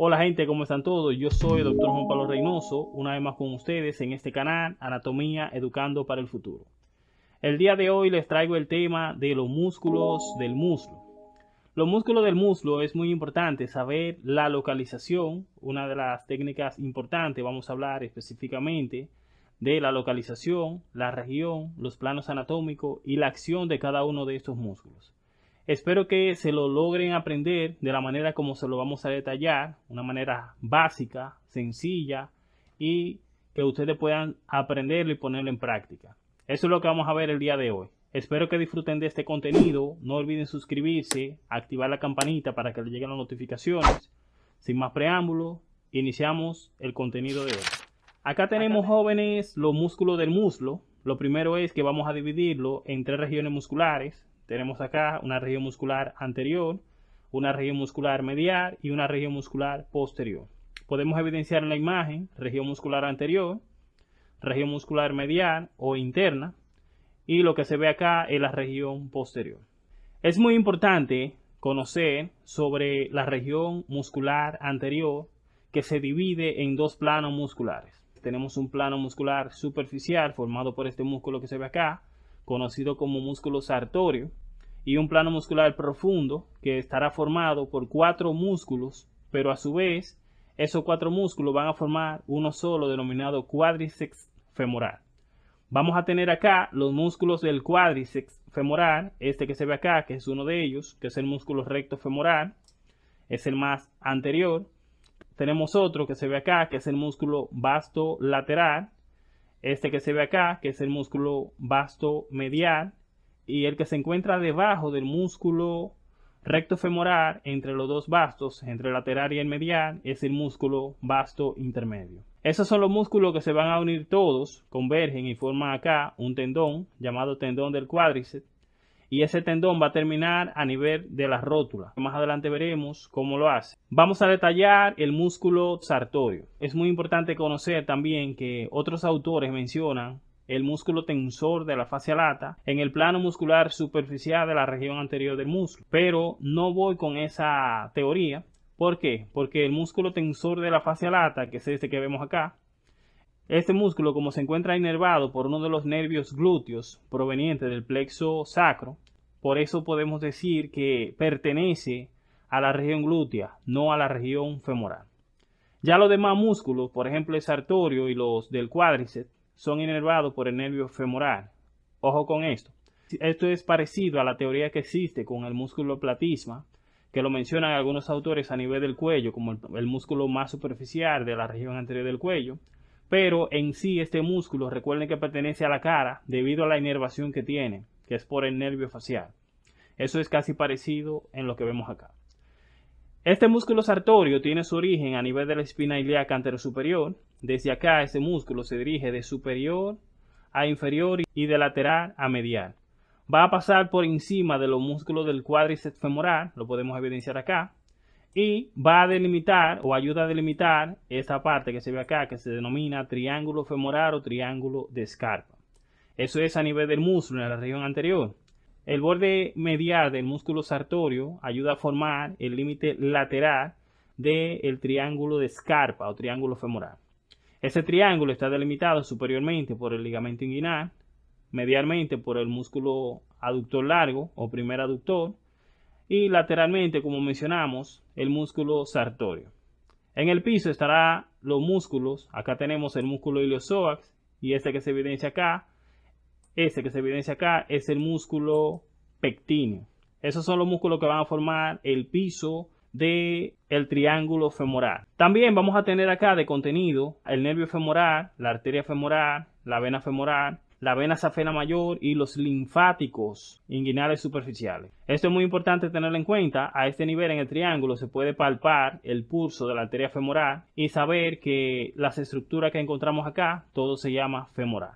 Hola gente, ¿cómo están todos? Yo soy el Dr. Juan Pablo Reynoso, una vez más con ustedes en este canal Anatomía Educando para el Futuro. El día de hoy les traigo el tema de los músculos del muslo. Los músculos del muslo es muy importante saber la localización, una de las técnicas importantes, vamos a hablar específicamente de la localización, la región, los planos anatómicos y la acción de cada uno de estos músculos. Espero que se lo logren aprender de la manera como se lo vamos a detallar, una manera básica, sencilla y que ustedes puedan aprenderlo y ponerlo en práctica. Eso es lo que vamos a ver el día de hoy. Espero que disfruten de este contenido. No olviden suscribirse, activar la campanita para que les lleguen las notificaciones. Sin más preámbulo, iniciamos el contenido de hoy. Acá tenemos jóvenes los músculos del muslo. Lo primero es que vamos a dividirlo en tres regiones musculares tenemos acá una región muscular anterior, una región muscular medial y una región muscular posterior. Podemos evidenciar en la imagen región muscular anterior, región muscular medial o interna y lo que se ve acá es la región posterior. Es muy importante conocer sobre la región muscular anterior que se divide en dos planos musculares. Tenemos un plano muscular superficial formado por este músculo que se ve acá conocido como músculo sartorio, y un plano muscular profundo que estará formado por cuatro músculos, pero a su vez esos cuatro músculos van a formar uno solo denominado cuádriceps femoral. Vamos a tener acá los músculos del cuádriceps femoral, este que se ve acá, que es uno de ellos, que es el músculo recto femoral, es el más anterior. Tenemos otro que se ve acá, que es el músculo vasto lateral, este que se ve acá, que es el músculo vasto medial, y el que se encuentra debajo del músculo recto femoral entre los dos bastos, entre el lateral y el medial, es el músculo vasto intermedio. Esos son los músculos que se van a unir todos, convergen y forman acá un tendón llamado tendón del cuádriceps y ese tendón va a terminar a nivel de la rótula. Más adelante veremos cómo lo hace. Vamos a detallar el músculo sartorio. Es muy importante conocer también que otros autores mencionan el músculo tensor de la fascia lata en el plano muscular superficial de la región anterior del músculo. Pero no voy con esa teoría. ¿Por qué? Porque el músculo tensor de la fascia lata, que es este que vemos acá, este músculo, como se encuentra inervado por uno de los nervios glúteos proveniente del plexo sacro, por eso podemos decir que pertenece a la región glútea, no a la región femoral. Ya los demás músculos, por ejemplo el sartorio y los del cuádriceps, son inervados por el nervio femoral. Ojo con esto. Esto es parecido a la teoría que existe con el músculo platisma, que lo mencionan algunos autores a nivel del cuello, como el músculo más superficial de la región anterior del cuello, pero en sí este músculo recuerden que pertenece a la cara debido a la inervación que tiene, que es por el nervio facial. Eso es casi parecido en lo que vemos acá. Este músculo sartorio tiene su origen a nivel de la espina ilíaca anterosuperior. Desde acá este músculo se dirige de superior a inferior y de lateral a medial. Va a pasar por encima de los músculos del cuádriceps femoral, lo podemos evidenciar acá, y va a delimitar o ayuda a delimitar esta parte que se ve acá que se denomina triángulo femoral o triángulo de escarpa. Eso es a nivel del músculo en la región anterior. El borde medial del músculo sartorio ayuda a formar el límite lateral del triángulo de escarpa o triángulo femoral. Ese triángulo está delimitado superiormente por el ligamento inguinal, medialmente por el músculo aductor largo o primer aductor y lateralmente, como mencionamos, el músculo sartorio. En el piso estará los músculos, acá tenemos el músculo iliopsoas y este que se evidencia acá, este que se evidencia acá es el músculo pectíneo. Esos son los músculos que van a formar el piso del el triángulo femoral. También vamos a tener acá de contenido el nervio femoral, la arteria femoral, la vena femoral, la vena safena mayor y los linfáticos inguinales superficiales. Esto es muy importante tenerlo en cuenta. A este nivel en el triángulo se puede palpar el pulso de la arteria femoral y saber que las estructuras que encontramos acá, todo se llama femoral.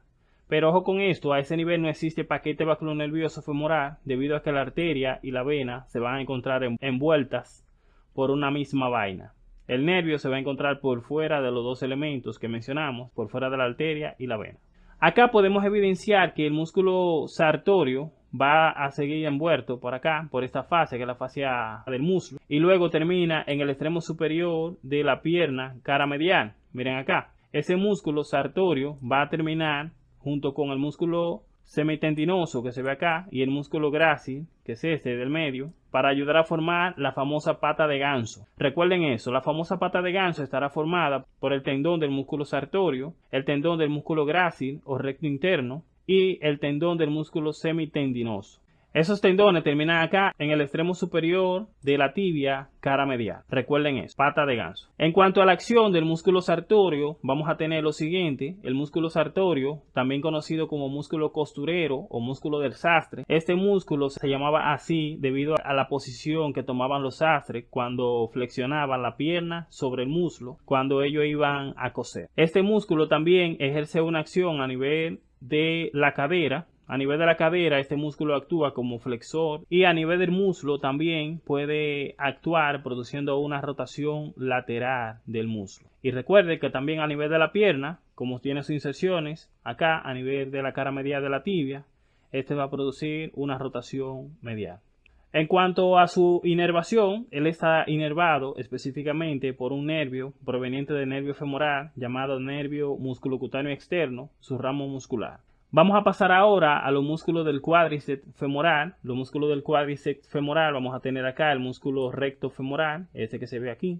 Pero ojo con esto, a ese nivel no existe paquete nervioso femoral debido a que la arteria y la vena se van a encontrar envueltas por una misma vaina. El nervio se va a encontrar por fuera de los dos elementos que mencionamos, por fuera de la arteria y la vena. Acá podemos evidenciar que el músculo sartorio va a seguir envuelto por acá, por esta fase que es la fascia del muslo, y luego termina en el extremo superior de la pierna cara medial. Miren acá, ese músculo sartorio va a terminar junto con el músculo semitendinoso que se ve acá y el músculo grácil, que es este del medio, para ayudar a formar la famosa pata de ganso. Recuerden eso, la famosa pata de ganso estará formada por el tendón del músculo sartorio, el tendón del músculo grácil o recto interno y el tendón del músculo semitendinoso. Esos tendones terminan acá en el extremo superior de la tibia cara medial. Recuerden eso, pata de ganso. En cuanto a la acción del músculo sartorio, vamos a tener lo siguiente. El músculo sartorio, también conocido como músculo costurero o músculo del sastre. Este músculo se llamaba así debido a la posición que tomaban los sastres cuando flexionaban la pierna sobre el muslo cuando ellos iban a coser. Este músculo también ejerce una acción a nivel de la cadera a nivel de la cadera, este músculo actúa como flexor y a nivel del muslo también puede actuar produciendo una rotación lateral del muslo. Y recuerde que también a nivel de la pierna, como tiene sus inserciones, acá a nivel de la cara medial de la tibia, este va a producir una rotación medial. En cuanto a su inervación, él está inervado específicamente por un nervio proveniente del nervio femoral llamado nervio musculocutáneo externo, su ramo muscular. Vamos a pasar ahora a los músculos del cuádriceps femoral. Los músculos del cuádriceps femoral vamos a tener acá el músculo recto femoral, este que se ve aquí.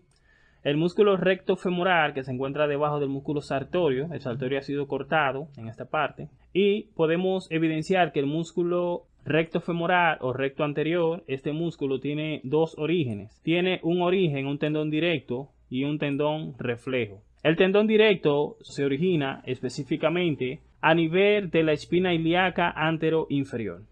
El músculo recto femoral que se encuentra debajo del músculo sartorio, el sartorio ha sido cortado en esta parte. Y podemos evidenciar que el músculo recto femoral o recto anterior, este músculo tiene dos orígenes. Tiene un origen, un tendón directo y un tendón reflejo. El tendón directo se origina específicamente a nivel de la espina ilíaca antero inferior.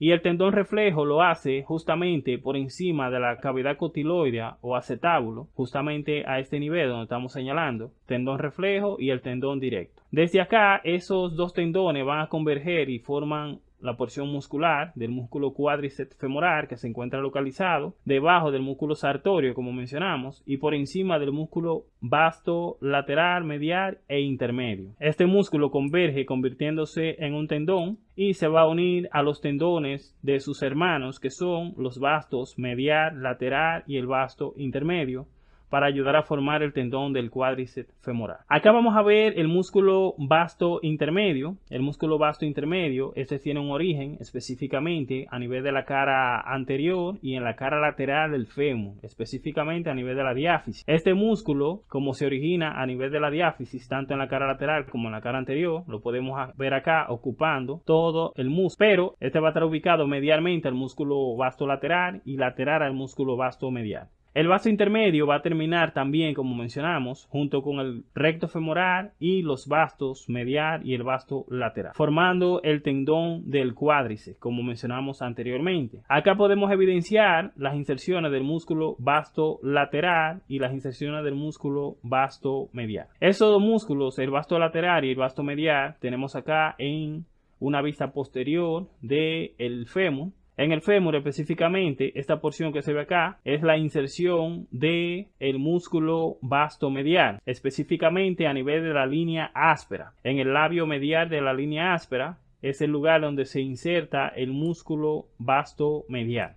Y el tendón reflejo lo hace justamente por encima de la cavidad cotiloidea o acetábulo, justamente a este nivel donde estamos señalando, tendón reflejo y el tendón directo. Desde acá, esos dos tendones van a converger y forman la porción muscular del músculo cuádriceps femoral que se encuentra localizado debajo del músculo sartorio como mencionamos y por encima del músculo vasto lateral, medial e intermedio. Este músculo converge convirtiéndose en un tendón y se va a unir a los tendones de sus hermanos que son los vastos medial, lateral y el vasto intermedio para ayudar a formar el tendón del cuádriceps femoral. Acá vamos a ver el músculo vasto intermedio. El músculo vasto intermedio, este tiene un origen específicamente a nivel de la cara anterior y en la cara lateral del fémur, específicamente a nivel de la diáfisis. Este músculo, como se origina a nivel de la diáfisis, tanto en la cara lateral como en la cara anterior, lo podemos ver acá ocupando todo el músculo, pero este va a estar ubicado medialmente al músculo vasto lateral y lateral al músculo vasto medial. El vaso intermedio va a terminar también, como mencionamos, junto con el recto femoral y los bastos medial y el vasto lateral, formando el tendón del cuádriceps, como mencionamos anteriormente. Acá podemos evidenciar las inserciones del músculo vasto lateral y las inserciones del músculo vasto medial. Esos dos músculos, el vasto lateral y el vasto medial, tenemos acá en una vista posterior del el fémur en el fémur específicamente, esta porción que se ve acá es la inserción del el músculo vasto medial, específicamente a nivel de la línea áspera. En el labio medial de la línea áspera es el lugar donde se inserta el músculo vasto medial.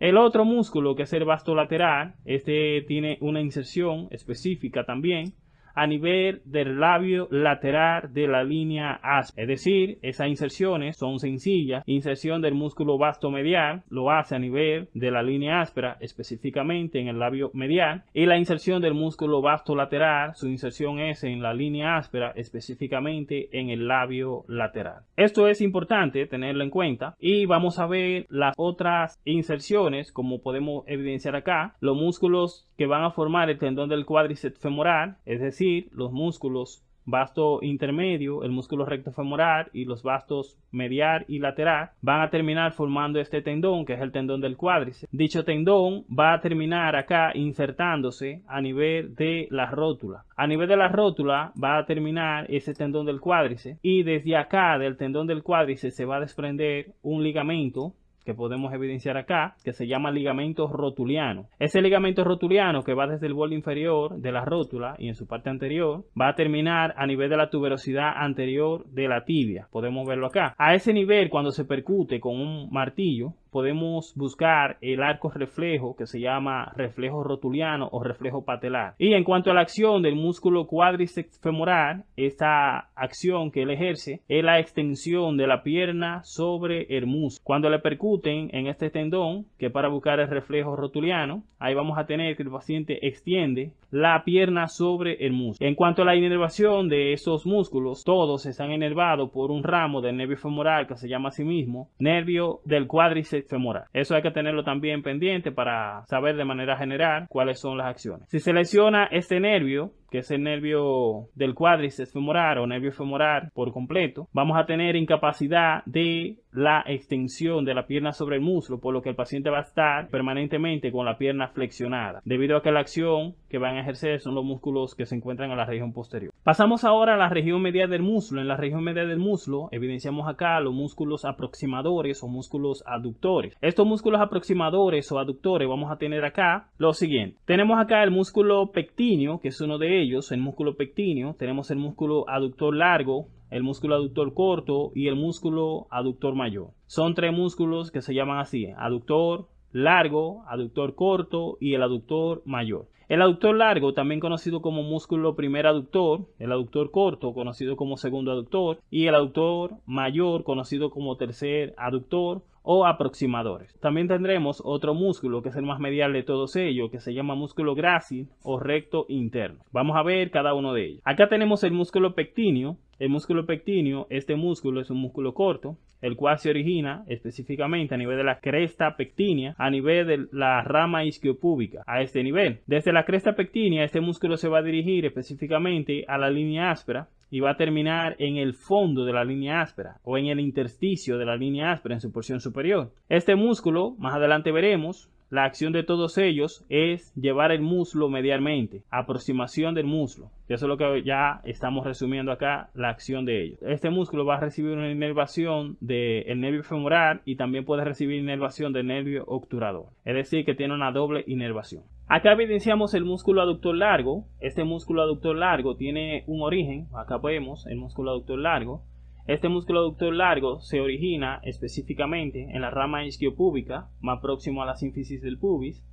El otro músculo que es el vasto lateral, este tiene una inserción específica también a nivel del labio lateral de la línea áspera. Es decir, esas inserciones son sencillas. Inserción del músculo vasto medial lo hace a nivel de la línea áspera, específicamente en el labio medial. Y la inserción del músculo vasto lateral, su inserción es en la línea áspera, específicamente en el labio lateral. Esto es importante tenerlo en cuenta. Y vamos a ver las otras inserciones, como podemos evidenciar acá. Los músculos que van a formar el tendón del cuádriceps femoral, es decir, los músculos vasto intermedio, el músculo recto femoral y los vastos medial y lateral van a terminar formando este tendón que es el tendón del cuádriceps. Dicho tendón va a terminar acá insertándose a nivel de la rótula. A nivel de la rótula va a terminar ese tendón del cuádriceps y desde acá del tendón del cuádriceps se va a desprender un ligamento que podemos evidenciar acá, que se llama ligamento rotuliano. Ese ligamento rotuliano que va desde el borde inferior de la rótula y en su parte anterior, va a terminar a nivel de la tuberosidad anterior de la tibia. Podemos verlo acá. A ese nivel, cuando se percute con un martillo, podemos buscar el arco reflejo que se llama reflejo rotuliano o reflejo patelar. Y en cuanto a la acción del músculo cuádriceps femoral, esta acción que él ejerce es la extensión de la pierna sobre el músculo. Cuando le percuten en este tendón, que para buscar el reflejo rotuliano, ahí vamos a tener que el paciente extiende la pierna sobre el músculo. En cuanto a la inervación de esos músculos, todos están inervados por un ramo del nervio femoral que se llama a sí mismo nervio del cuádriceps femoral. Eso hay que tenerlo también pendiente para saber de manera general cuáles son las acciones. Si se lesiona este nervio, que es el nervio del cuádriceps femoral o nervio femoral por completo, vamos a tener incapacidad de la extensión de la pierna sobre el muslo, por lo que el paciente va a estar permanentemente con la pierna flexionada, debido a que la acción que van a ejercer son los músculos que se encuentran en la región posterior. Pasamos ahora a la región medial del muslo. En la región medial del muslo evidenciamos acá los músculos aproximadores o músculos aductores. Estos músculos aproximadores o aductores vamos a tener acá lo siguiente. Tenemos acá el músculo pectíneo, que es uno de ellos, el músculo pectíneo. Tenemos el músculo aductor largo, el músculo aductor corto y el músculo aductor mayor. Son tres músculos que se llaman así, aductor largo, aductor corto y el aductor mayor. El aductor largo, también conocido como músculo primer aductor, el aductor corto, conocido como segundo aductor, y el aductor mayor, conocido como tercer aductor o aproximadores. También tendremos otro músculo que es el más medial de todos ellos, que se llama músculo grácil o recto interno. Vamos a ver cada uno de ellos. Acá tenemos el músculo pectíneo, el músculo pectíneo, este músculo es un músculo corto, el cual se origina específicamente a nivel de la cresta pectínea, a nivel de la rama isquiopúbica, a este nivel. Desde la cresta pectínea, este músculo se va a dirigir específicamente a la línea áspera y va a terminar en el fondo de la línea áspera o en el intersticio de la línea áspera en su porción superior. Este músculo, más adelante veremos, la acción de todos ellos es llevar el muslo medialmente, aproximación del muslo. Eso es lo que ya estamos resumiendo acá, la acción de ellos. Este músculo va a recibir una inervación del nervio femoral y también puede recibir inervación del nervio obturador. Es decir, que tiene una doble inervación. Acá evidenciamos el músculo aductor largo. Este músculo aductor largo tiene un origen. Acá vemos el músculo aductor largo. Este músculo aductor largo se origina específicamente en la rama isquiopúbica, más próximo a la sínfisis del pubis.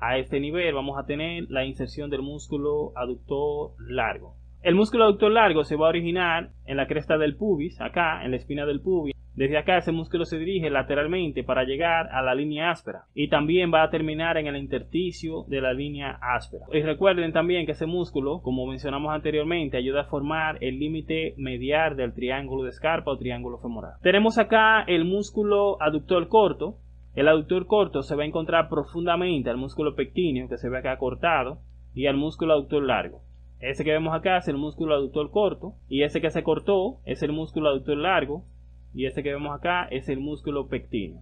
A este nivel vamos a tener la inserción del músculo aductor largo. El músculo aductor largo se va a originar en la cresta del pubis, acá en la espina del pubis, desde acá ese músculo se dirige lateralmente para llegar a la línea áspera y también va a terminar en el intersticio de la línea áspera. Y recuerden también que ese músculo, como mencionamos anteriormente, ayuda a formar el límite medial del triángulo de escarpa o triángulo femoral. Tenemos acá el músculo aductor corto. El aductor corto se va a encontrar profundamente al músculo pectíneo que se ve acá cortado y al músculo aductor largo. Ese que vemos acá es el músculo aductor corto y ese que se cortó es el músculo aductor largo y este que vemos acá es el músculo pectíneo.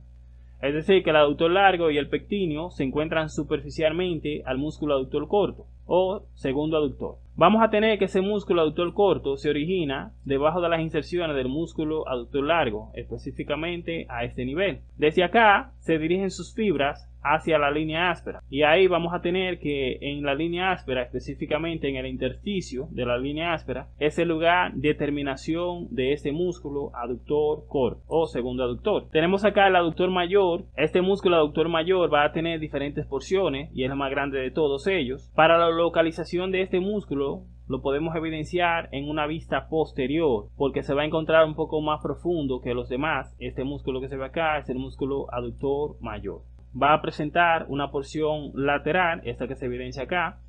Es decir, que el aductor largo y el pectíneo se encuentran superficialmente al músculo aductor corto o segundo aductor. Vamos a tener que ese músculo aductor corto se origina debajo de las inserciones del músculo aductor largo, específicamente a este nivel. Desde acá se dirigen sus fibras hacia la línea áspera. Y ahí vamos a tener que en la línea áspera, específicamente en el intersticio de la línea áspera, es el lugar de terminación de este músculo aductor corto o segundo aductor. Tenemos acá el aductor mayor. Este músculo aductor mayor va a tener diferentes porciones y es el más grande de todos ellos. Para la localización de este músculo lo podemos evidenciar en una vista posterior porque se va a encontrar un poco más profundo que los demás. Este músculo que se ve acá es el músculo aductor mayor va a presentar una porción lateral, esta que se evidencia acá,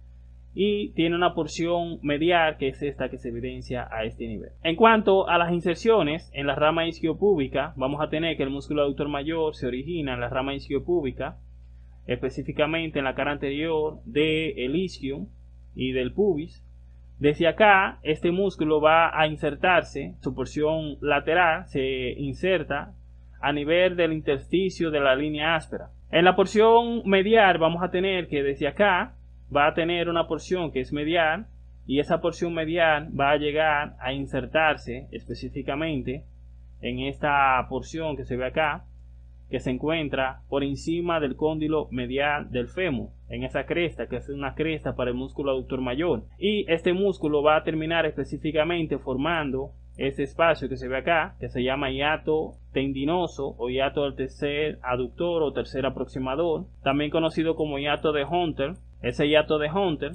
y tiene una porción medial que es esta que se evidencia a este nivel. En cuanto a las inserciones en la rama isquiopúbica, vamos a tener que el músculo aductor mayor se origina en la rama isquiopúbica, específicamente en la cara anterior del isquio y del pubis. Desde acá, este músculo va a insertarse, su porción lateral se inserta a nivel del intersticio de la línea áspera. En la porción medial vamos a tener que desde acá va a tener una porción que es medial y esa porción medial va a llegar a insertarse específicamente en esta porción que se ve acá que se encuentra por encima del cóndilo medial del fémur, en esa cresta, que es una cresta para el músculo aductor mayor. Y este músculo va a terminar específicamente formando este espacio que se ve acá, que se llama hiato tendinoso o hiato del tercer aductor o tercer aproximador, también conocido como hiato de Hunter. Ese hiato de Hunter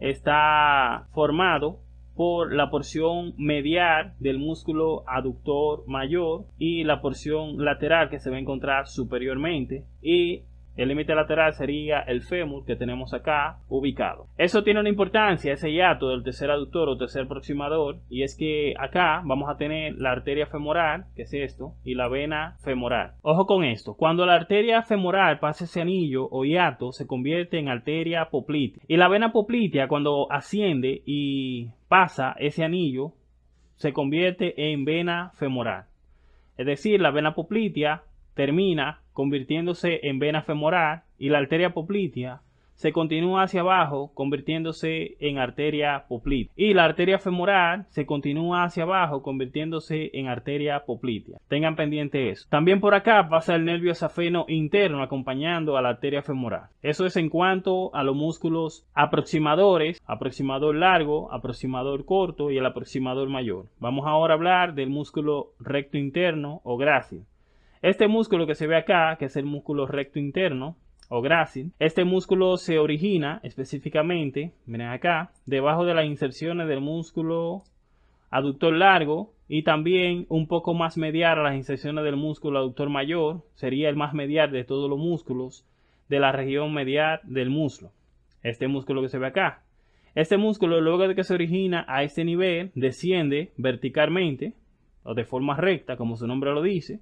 está formado por la porción medial del músculo aductor mayor y la porción lateral que se va a encontrar superiormente y el límite lateral sería el fémur que tenemos acá ubicado. Eso tiene una importancia, ese hiato del tercer aductor o tercer aproximador, y es que acá vamos a tener la arteria femoral, que es esto, y la vena femoral. Ojo con esto, cuando la arteria femoral pasa ese anillo o hiato, se convierte en arteria poplitea. Y la vena poplitea cuando asciende y pasa ese anillo, se convierte en vena femoral. Es decir, la vena poplitea termina convirtiéndose en vena femoral y la arteria poplitea se continúa hacia abajo convirtiéndose en arteria poplitea y la arteria femoral se continúa hacia abajo convirtiéndose en arteria poplitea. Tengan pendiente eso. También por acá pasa el nervio safeno interno acompañando a la arteria femoral. Eso es en cuanto a los músculos aproximadores, aproximador largo, aproximador corto y el aproximador mayor. Vamos ahora a hablar del músculo recto interno o grácil. Este músculo que se ve acá, que es el músculo recto interno o grácil, este músculo se origina específicamente, miren acá, debajo de las inserciones del músculo aductor largo y también un poco más medial a las inserciones del músculo aductor mayor, sería el más medial de todos los músculos de la región medial del muslo. Este músculo que se ve acá. Este músculo luego de que se origina a este nivel desciende verticalmente o de forma recta, como su nombre lo dice,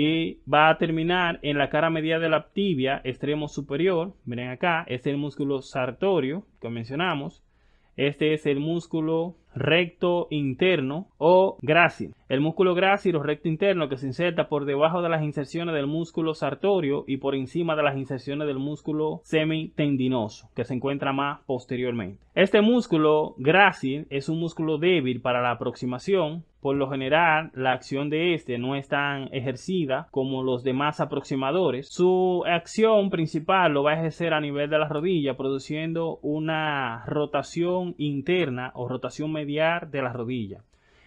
y va a terminar en la cara media de la tibia extremo superior. Miren acá, es el músculo sartorio que mencionamos. Este es el músculo recto interno o grácil. El músculo grácil o recto interno que se inserta por debajo de las inserciones del músculo sartorio y por encima de las inserciones del músculo semitendinoso que se encuentra más posteriormente. Este músculo grácil es un músculo débil para la aproximación por lo general, la acción de este no es tan ejercida como los demás aproximadores. Su acción principal lo va a ejercer a nivel de la rodilla, produciendo una rotación interna o rotación medial de la rodilla.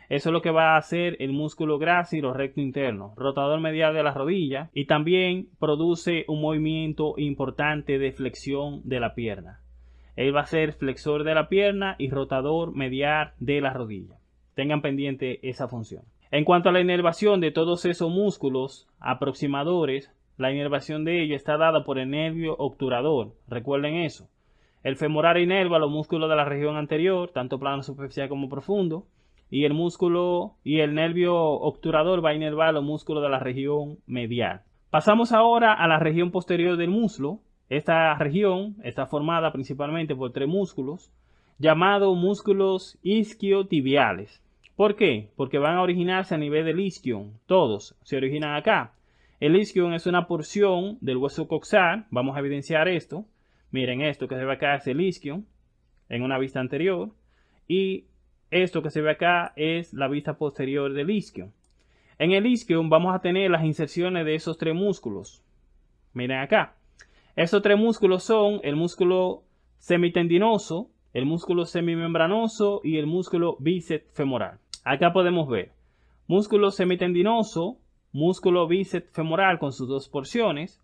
Eso es lo que va a hacer el músculo grácil o recto interno, rotador medial de la rodilla y también produce un movimiento importante de flexión de la pierna. Él va a ser flexor de la pierna y rotador medial de la rodilla. Tengan pendiente esa función. En cuanto a la inervación de todos esos músculos aproximadores, la inervación de ellos está dada por el nervio obturador. Recuerden eso. El femoral inerva los músculos de la región anterior, tanto plano superficial como profundo, y el músculo y el nervio obturador va a inervar los músculos de la región medial. Pasamos ahora a la región posterior del muslo. Esta región está formada principalmente por tres músculos, llamados músculos isquiotibiales. ¿Por qué? Porque van a originarse a nivel del isquion. Todos se originan acá. El isquion es una porción del hueso coxal. Vamos a evidenciar esto. Miren esto que se ve acá es el isquion en una vista anterior. Y esto que se ve acá es la vista posterior del isquion. En el isquion vamos a tener las inserciones de esos tres músculos. Miren acá. Esos tres músculos son el músculo semitendinoso, el músculo semimembranoso y el músculo bíceps femoral. Acá podemos ver músculo semitendinoso, músculo bíceps femoral con sus dos porciones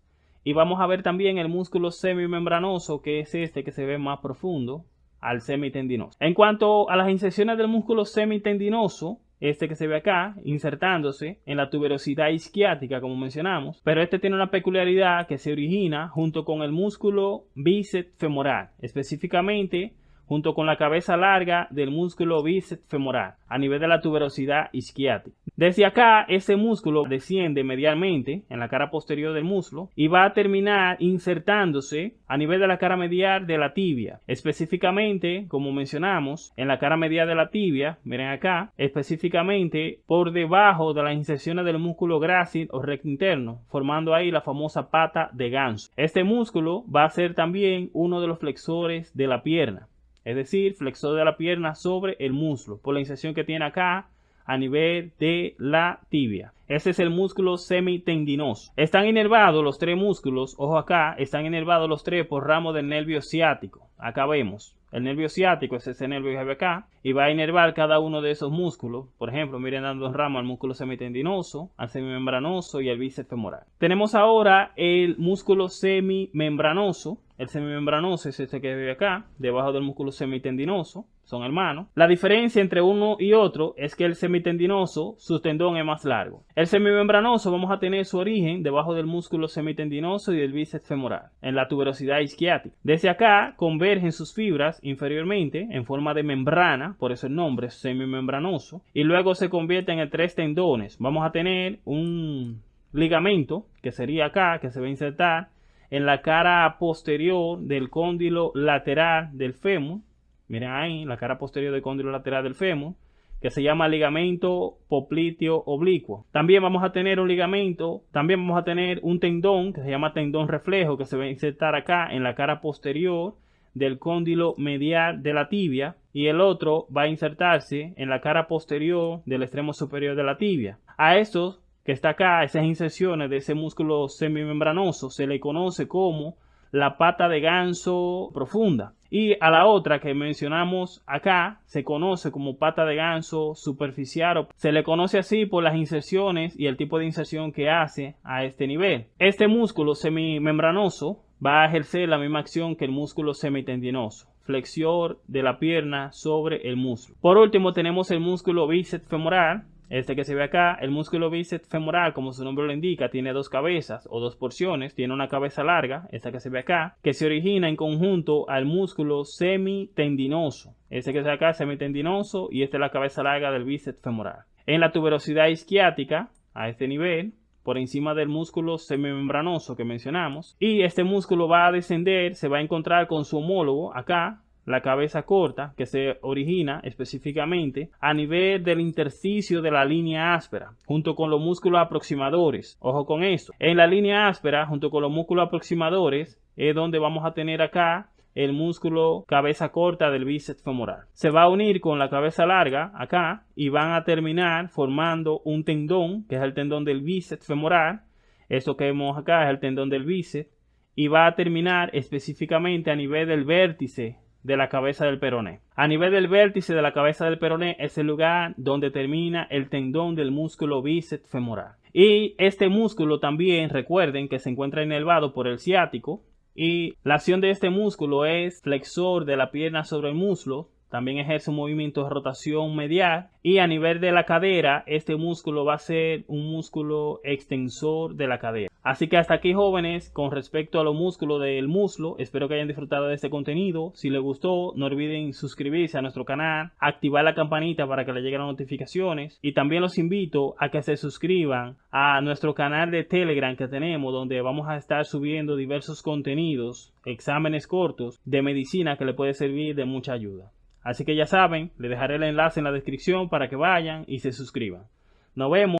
y vamos a ver también el músculo semimembranoso que es este que se ve más profundo al semitendinoso. En cuanto a las inserciones del músculo semitendinoso, este que se ve acá, insertándose en la tuberosidad isquiática, como mencionamos, pero este tiene una peculiaridad que se origina junto con el músculo bíceps femoral, específicamente junto con la cabeza larga del músculo bíceps femoral a nivel de la tuberosidad isquiática. Desde acá, ese músculo desciende medialmente en la cara posterior del muslo y va a terminar insertándose a nivel de la cara medial de la tibia. Específicamente, como mencionamos, en la cara medial de la tibia, miren acá, específicamente por debajo de las inserciones del músculo grácil o recto interno, formando ahí la famosa pata de ganso. Este músculo va a ser también uno de los flexores de la pierna es decir, flexor de la pierna sobre el muslo, por la inserción que tiene acá a nivel de la tibia. Ese es el músculo semitendinoso. Están inervados los tres músculos, ojo acá, están inervados los tres por ramo del nervio ciático. Acá vemos. El nervio ciático es ese nervio que ve acá y va a inervar cada uno de esos músculos. Por ejemplo, miren dando ramo al músculo semitendinoso, al semimembranoso y al bíceps femoral. Tenemos ahora el músculo semimembranoso. El semimembranoso es este que ve acá, debajo del músculo semitendinoso son hermanos. La diferencia entre uno y otro es que el semitendinoso, su tendón es más largo. El semimembranoso vamos a tener su origen debajo del músculo semitendinoso y del bíceps femoral, en la tuberosidad isquiática. Desde acá convergen sus fibras inferiormente en forma de membrana, por eso el nombre semimembranoso, y luego se convierten en tres tendones. Vamos a tener un ligamento, que sería acá, que se va a insertar en la cara posterior del cóndilo lateral del fémur, Miren ahí, la cara posterior del cóndilo lateral del fémur, que se llama ligamento popliteo oblicuo. También vamos a tener un ligamento, también vamos a tener un tendón que se llama tendón reflejo, que se va a insertar acá en la cara posterior del cóndilo medial de la tibia y el otro va a insertarse en la cara posterior del extremo superior de la tibia. A estos que está acá, esas inserciones de ese músculo semimembranoso, se le conoce como la pata de ganso profunda. Y a la otra que mencionamos acá se conoce como pata de ganso superficial. Se le conoce así por las inserciones y el tipo de inserción que hace a este nivel. Este músculo semimembranoso va a ejercer la misma acción que el músculo semitendinoso flexión de la pierna sobre el músculo. Por último tenemos el músculo bíceps femoral este que se ve acá, el músculo bíceps femoral, como su nombre lo indica, tiene dos cabezas o dos porciones. Tiene una cabeza larga, esta que se ve acá, que se origina en conjunto al músculo semitendinoso. Este que se ve acá, semitendinoso, y esta es la cabeza larga del bíceps femoral. En la tuberosidad isquiática, a este nivel, por encima del músculo semimembranoso que mencionamos, y este músculo va a descender, se va a encontrar con su homólogo acá, la cabeza corta que se origina específicamente a nivel del intersticio de la línea áspera junto con los músculos aproximadores. Ojo con esto. En la línea áspera junto con los músculos aproximadores es donde vamos a tener acá el músculo cabeza corta del bíceps femoral. Se va a unir con la cabeza larga acá y van a terminar formando un tendón que es el tendón del bíceps femoral. Esto que vemos acá es el tendón del bíceps y va a terminar específicamente a nivel del vértice de la cabeza del peroné. A nivel del vértice de la cabeza del peroné es el lugar donde termina el tendón del músculo bíceps femoral. Y este músculo también recuerden que se encuentra inervado por el ciático y la acción de este músculo es flexor de la pierna sobre el muslo también ejerce un movimiento de rotación medial y a nivel de la cadera este músculo va a ser un músculo extensor de la cadera. Así que hasta aquí jóvenes con respecto a los músculos del muslo. Espero que hayan disfrutado de este contenido. Si les gustó no olviden suscribirse a nuestro canal, activar la campanita para que les lleguen las notificaciones y también los invito a que se suscriban a nuestro canal de Telegram que tenemos donde vamos a estar subiendo diversos contenidos, exámenes cortos de medicina que le puede servir de mucha ayuda. Así que ya saben, les dejaré el enlace en la descripción para que vayan y se suscriban. Nos vemos.